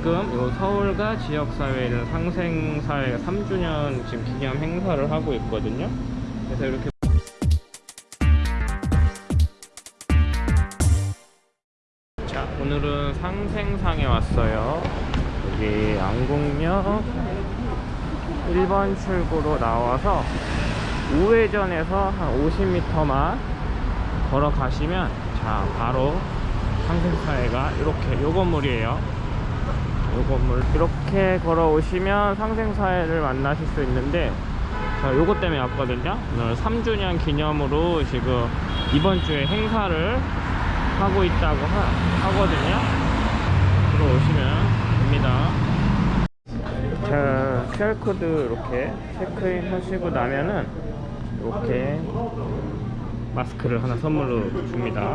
지금 요 서울과 지역사회는 상생사회 3주년 지금 기념 행사를 하고 있거든요. 그래서 이렇게 자 오늘은 상생상에 왔어요. 여기 안국역 1번 출구로 나와서 우회전에서 한 50m만 걸어가시면 자 바로 상생사회가 이렇게 요 건물이에요 요 건물 이렇게 걸어오시면 상생사회를 만나실 수 있는데 자 요것 때문에 왔거든요. 오늘 3주년 기념으로 지금 이번 주에 행사를 하고 있다고 하, 하거든요. 들어오시면 됩니다. 자 QR코드 이렇게 체크인 하시고 나면은 이렇게 마스크를 하나 선물로 줍니다.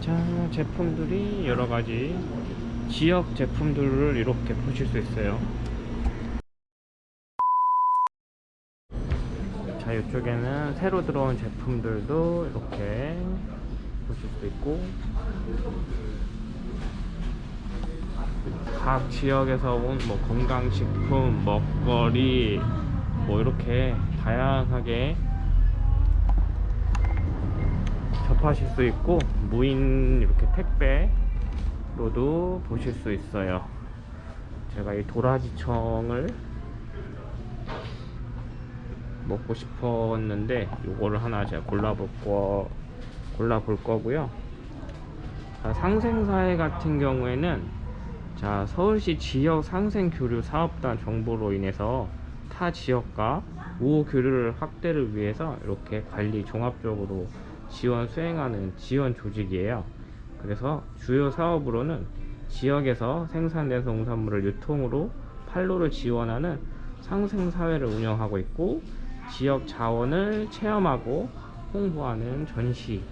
자 제품들이 여러가지 지역 제품들을 이렇게 보실 수 있어요. 자 이쪽에는 새로 들어온 제품들도 이렇게 보실 수 있고 각 지역에서 온 뭐 건강식품, 먹거리 뭐 이렇게 다양하게 접하실 수 있고 무인 이렇게 택배 로도 보실 수 있어요. 제가 이 도라지청을 먹고 싶었는데 요거를 하나 제가 골라볼 거 골라볼 거고요. 자, 상생사회 같은 경우에는 자 서울시 지역 상생교류 사업단 정보로 인해서 타 지역과 우호 교류를 확대를 위해서 이렇게 관리 종합적으로 지원 수행하는 지원 조직이에요. 그래서 주요 사업으로는 지역에서 생산된 농산물을 유통으로 판로를 지원하는 상생사회를 운영하고 있고 지역 자원을 체험하고 홍보하는 전시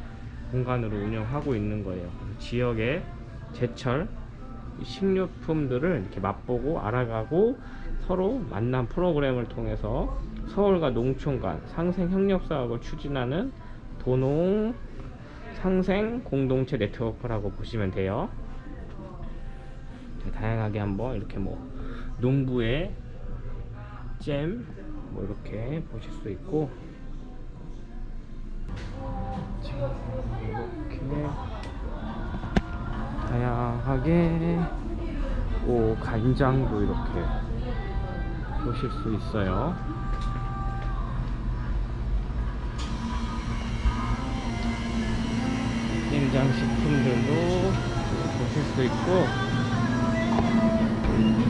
공간으로 운영하고 있는 거예요. 지역의 제철 식료품들을 이렇게 맛보고 알아가고 서로 만남 프로그램을 통해서 서울과 농촌 간 상생 협력 사업을 추진하는 도농 상생 공동체 네트워크라고 보시면 돼요. 자, 다양하게 한번 이렇게 뭐 농부의 잼 뭐 이렇게 보실 수 있고 자, 이렇게 다양하게 오 간장도 이렇게 보실 수 있어요. 냉장 식품들도 보실 수 있고.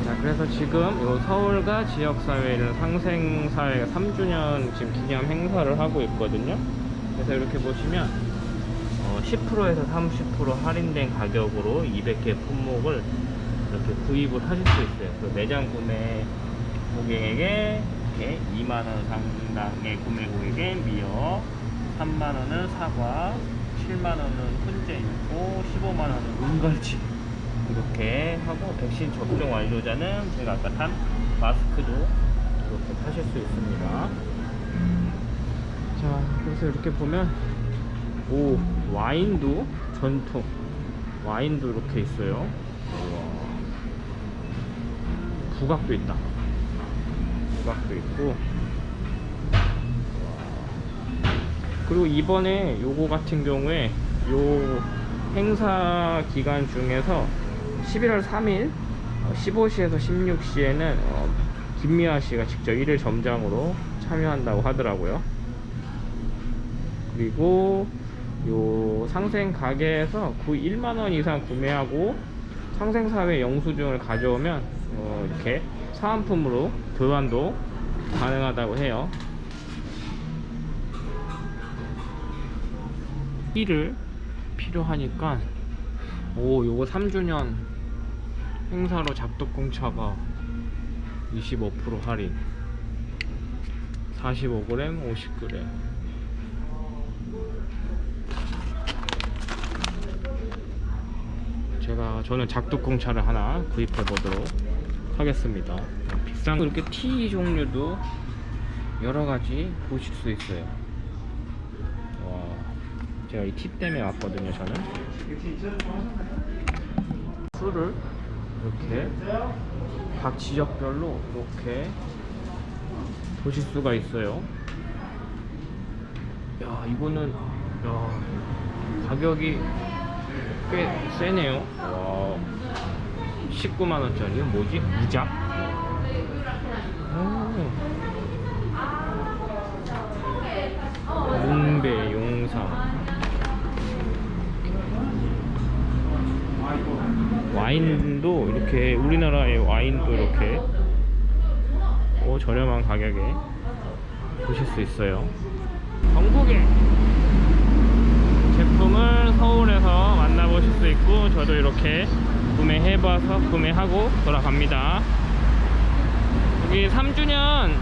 자 그래서 지금 요 서울과 지역사회는 상생사회가 3주년 지금 기념 행사를 하고 있거든요. 그래서 이렇게 보시면 어, 10%에서 30% 할인된 가격으로 200개 품목을 이렇게 구입을 하실 수 있어요. 그 매장 구매 고객에게 이렇게 2만원 상당의 구매 고객에 미역 3만원은 사과 7만원은 훈제 있고 15만원은 은갈치 이렇게 하고 백신 접종 완료자는 제가 아까 탄 마스크도 이렇게 사실 수 있습니다. 자 그래서 이렇게 보면 오 와인도 전통. 와인도 이렇게 있어요. 우와. 부각도 있다. 부각도 있고 그리고 이번에 요거 같은 경우에 요 행사 기간 중에서 11월 3일 15시에서 16시에는 어, 김미아 씨가 직접 1일 점장으로 참여한다고 하더라고요. 그리고 요 상생 가게에서 9 1만원 이상 구매하고 상생사회 영수증을 가져오면 어, 이렇게 사은품으로 교환도 가능하다고 해요. 1을 필요하니까 오 요거 3주년 행사로 잡독공차가 25% 할인. 45g 50g 제가 저는 작두공차를 하나 구입해 보도록 하겠습니다. 비싼 이렇게 티 종류도 여러 가지 보실 수 있어요. 와 제가 이티 때문에 왔거든요 저는 술을 이렇게 각 지역별로 이렇게 보실 수가 있어요. 야, 이거는 야, 가격이 꽤 세네요. 와. 19만 원짜리 이건 뭐지? 무작? 와인도 이렇게 우리나라의 와인도 이렇게 오, 저렴한 가격에 보실 수 있어요. 전국에 제품을 서울에서 만나보실 수 있고 저도 이렇게 구매해봐서 구매하고 돌아갑니다. 여기 3주년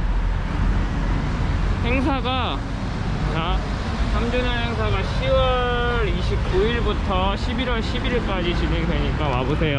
행사가 자 3주년 행사가 10월 29일부터 11월 11일까지 진행되니까 와보세요.